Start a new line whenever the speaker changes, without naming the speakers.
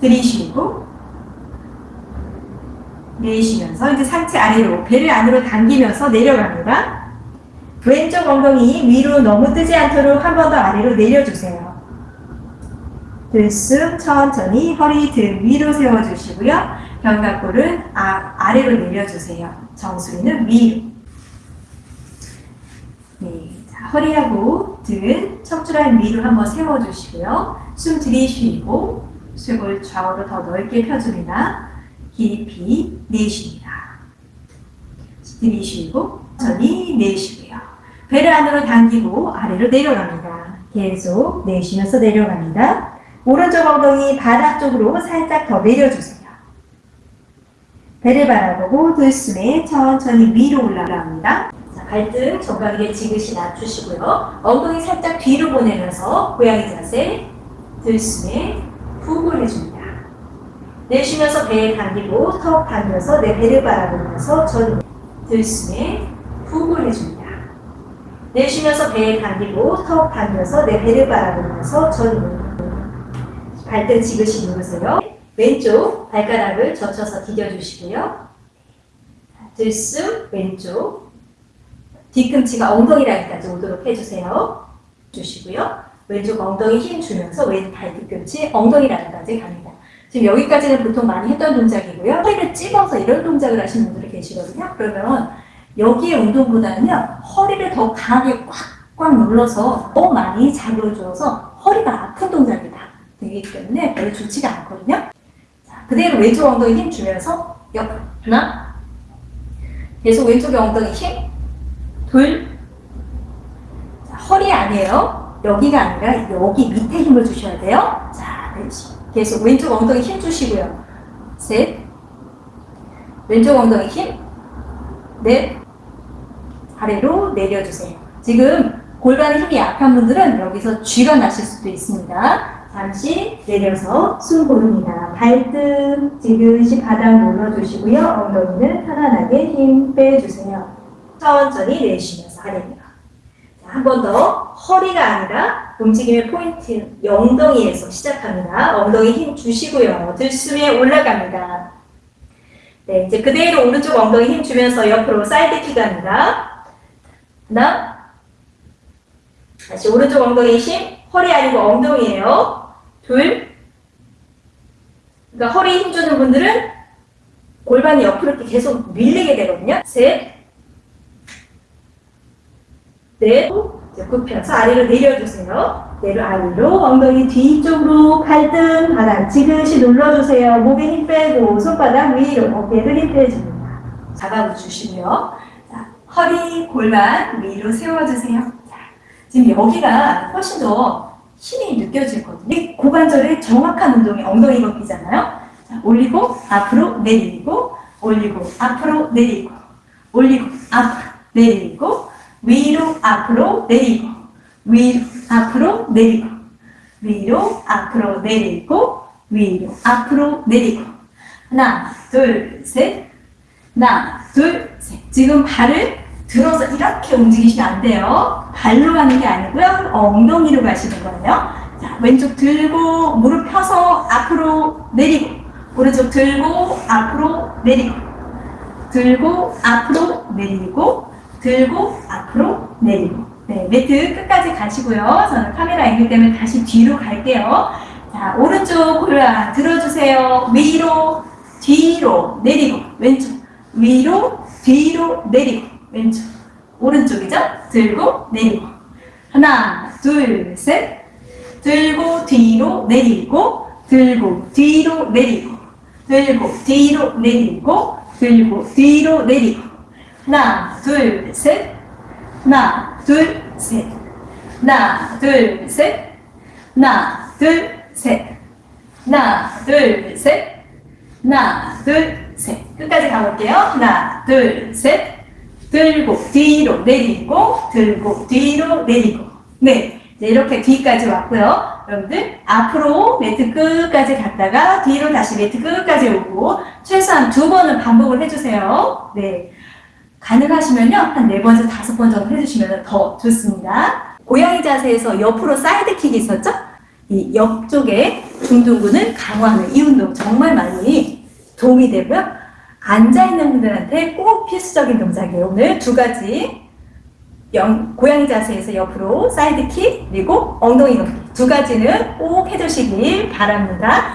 들이쉬고 내쉬면서 이제 상체 아래로 배를 안으로 당기면서 내려갑니다. 왼쪽 엉덩이 위로 너무 뜨지 않도록 한 번 더 아래로 내려주세요. 들숨 천천히 허리 등 위로 세워주시고요. 견갑골은 아, 아래로 내려주세요. 정수리는 위로. 네, 자, 허리하고 등 척추라인 위로 한번 세워주시고요. 숨 들이쉬고 쇄골 좌우로 더 넓게 펴줍니다. 깊이 내쉽니다. 들이 쉬고 천천히 내쉬고요. 배를 안으로 당기고 아래로 내려갑니다. 계속 내쉬면서 내려갑니다. 오른쪽 엉덩이 바닥 쪽으로 살짝 더 내려주세요. 배를 바라보고 들숨에 천천히 위로 올라갑니다. 자, 발등 정강이에 지그시 낮추시고요. 엉덩이 살짝 뒤로 보내면서 고양이 자세 들숨에 푹 올려줍니다. 내쉬면서 배 당기고 턱 당겨서 내 배를 바라보면서 전 들숨에 푹 올려줍니다. 내쉬면서 배 당기고 턱 당겨서 내 배를 바라보면서 전 발등 지그시 누르세요. 왼쪽 발가락을 젖혀서 디뎌주시고요. 들숨 왼쪽 뒤꿈치가 엉덩이 라인까지 오도록 해주세요. 주시고요. 왼쪽 엉덩이 힘 주면서 왼 발 뒤 꿈치 엉덩이 라인까지 갑니다. 지금 여기까지는 보통 많이 했던 동작이고요. 허리를 찝어서 이런 동작을 하시는 분들이 계시거든요. 그러면 여기의 운동보다는요. 허리를 더 강하게 꽉꽉 눌러서 더 많이 잡아주어서 허리가 아픈 동작이 다 되기 때문에 별로 좋지가 않거든요. 자, 그대로 왼쪽 엉덩이 힘 주면서 옆 하나 계속 왼쪽 엉덩이 힘 둘 자, 허리 아니에요. 여기가 아니라 여기 밑에 힘을 주셔야 돼요. 자, 계속 왼쪽 엉덩이 힘 주시고요. 셋 왼쪽 엉덩이 힘 넷 아래로 내려주세요. 지금 골반에 힘이 약한 분들은 여기서 쥐가 나실 수도 있습니다. 잠시 내려서 숨 고릅니다. 발등 지그시 바닥 눌러주시고요. 엉덩이는 편안하게 힘 빼주세요. 천천히 내쉬면서 아래로. 한 번 더 허리가 아니라 움직임의 포인트 엉덩이에서 시작합니다. 엉덩이 힘 주시고요. 들숨에 올라갑니다. 네, 이제 그대로 오른쪽 엉덩이 힘 주면서 옆으로 사이드 킥 합니다. 하나 다시 오른쪽 엉덩이 힘 허리 아니고 엉덩이에요. 둘 그러니까 허리 힘 주는 분들은 골반이 옆으로 이렇게 계속 밀리게 되거든요. 셋 넷, 이제 굽혀서 아래로 내려주세요. 내려 아래로 엉덩이 뒤쪽으로 발등 바닥 지그시 눌러주세요. 목에 힘 빼고 손바닥 위로 어깨를 힘 빼줍니다. 잡아주시고요. 자, 허리 골반 위로 세워주세요. 자, 지금 여기가 훨씬 더 힘이 느껴지거든요. 이 고관절의 정확한 운동이 엉덩이 걷기잖아요. 자, 올리고 앞으로 내리고 올리고 앞으로 내리고 올리고 앞으로 내리고 위로 앞으로 내리고 위로 앞으로 내리고 위로 앞으로 내리고 위로 앞으로 내리고. 하나 둘셋. 하나 둘셋. 지금 발을 들어서 이렇게 움직이시면 안 돼요. 발로 가는 게 아니고요. 엉덩이로 가시는 거예요. 자 왼쪽 들고 무릎 펴서 앞으로 내리고 오른쪽 들고 앞으로 내리고 들고 앞으로 내리고 들고 앞으로 내리고. 네, 매트 끝까지 가시고요. 저는 카메라 앵글 때문에 다시 뒤로 갈게요. 자, 오른쪽 골반 들어주세요. 위로, 뒤로 내리고. 왼쪽. 위로, 뒤로 내리고. 왼쪽. 오른쪽이죠? 들고 내리고. 하나, 둘, 셋. 들고 뒤로 내리고 들고 뒤로 내리고. 들고 뒤로 내리고 들고 뒤로 내리고 하나, 둘, 셋. 하나, 둘, 셋. 하나, 둘, 셋. 하나, 둘, 셋. 하나, 둘, 셋. 하나, 둘, 셋. 끝까지 가볼게요. 하나, 둘, 셋. 들고, 뒤로 내리고, 들고, 뒤로 내리고. 네. 네, 이렇게 뒤까지 왔고요. 여러분들 앞으로 매트 끝까지 갔다가 뒤로 다시 매트 끝까지 오고 최소한 두 번은 반복을 해주세요. 네. 가능하시면요. 한 네 번에서 다섯 번 정도 해주시면 더 좋습니다. 고양이 자세에서 옆으로 사이드킥이 있었죠? 이 옆쪽에 중둔근을 강화하는 이 운동 정말 많이 도움이 되고요. 앉아있는 분들한테 꼭 필수적인 동작이에요. 오늘 두 가지 영, 고양이 자세에서 옆으로 사이드킥 그리고 엉덩이 높이 두 가지는 꼭 해주시길 바랍니다.